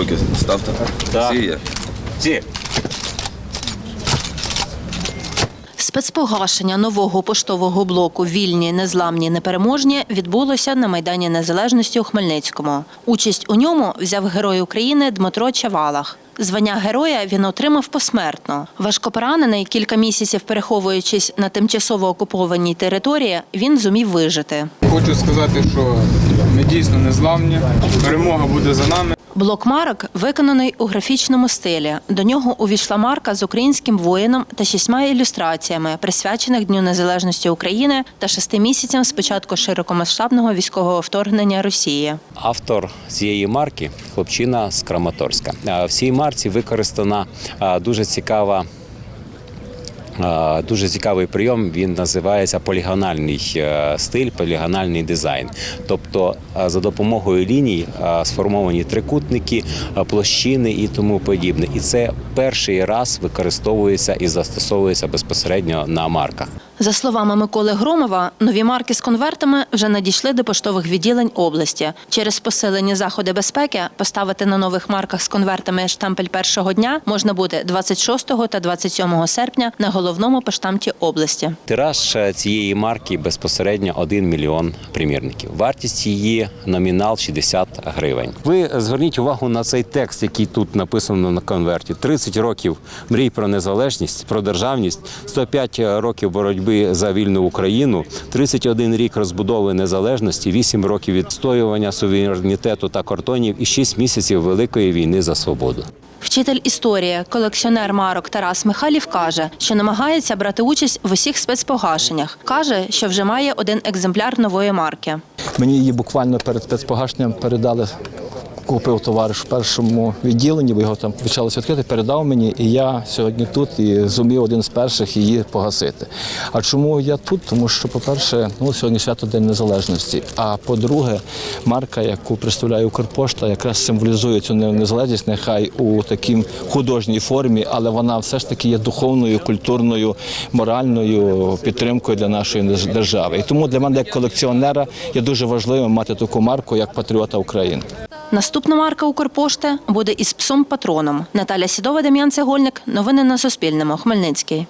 руки ставте. Так. Всі є. Ці. Спецпогашення нового поштового блоку Вільні, незламні, непереможні відбулося на Майдані Незалежності у Хмельницькому. Участь у ньому взяв герой України Дмитро Чавалах. Звання героя він отримав посмертно. Важкопоранений, кілька місяців переховуючись на тимчасово окупованій території, він зумів вижити. Хочу сказати, що ми дійсно незламні. Перемога буде за нами. Блок марок виконаний у графічному стилі. До нього увійшла марка з українським воїном та шістьма ілюстраціями, присвячених Дню Незалежності України та шести місяцям з початку широкомасштабного військового вторгнення Росії. Автор цієї марки хлопчина з Краматорська. В цій марці використана дуже цікава. Дуже цікавий прийом. Він називається полігональний е, стиль, полігональний дизайн. Тобто, за допомогою ліній сформовані трикутники, площини і тому подібне. І це перший раз використовується і застосовується безпосередньо на марках. За словами Миколи Громова, нові марки з конвертами вже надійшли до поштових відділень області. Через посилені заходи безпеки поставити на нових марках з конвертами штампель першого дня можна буде 26 та 27 серпня на головному поштамті області. Тираж цієї марки безпосередньо 1 мільйон примірників. Вартість її номінал 60 гривень. Ви зверніть увагу на цей текст, який тут написано на конверті: 30 років мрій про незалежність, про державність, 105 років боротьби за вільну Україну, 31 рік розбудови незалежності, 8 років відстоювання суверенітету та кордонів і 6 місяців великої війни за свободу. Вчитель історії, колекціонер марок Тарас Михайлів каже, що намагається брати участь в усіх спецпогашеннях. Каже, що вже має один екземпляр нової марки. Мені її буквально перед спецпогашенням передали. Купив товариш в першому відділенні, бо його там почалося відкрити, передав мені, і я сьогодні тут і зумів один з перших її погасити. А чому я тут? Тому що, по-перше, ну, сьогодні свято День Незалежності. А по-друге, марка, яку представляє Укрпошта, якраз символізує цю незалежність, нехай у такій художній формі, але вона все ж таки є духовною, культурною, моральною підтримкою для нашої держави. І тому для мене, як колекціонера, є дуже важливим мати таку марку, як патріота України. Наступна марка Укрпошти буде із псом патроном. Наталя Сідова, Дем'ян Цегольник. Новини на Суспільному. Хмельницький.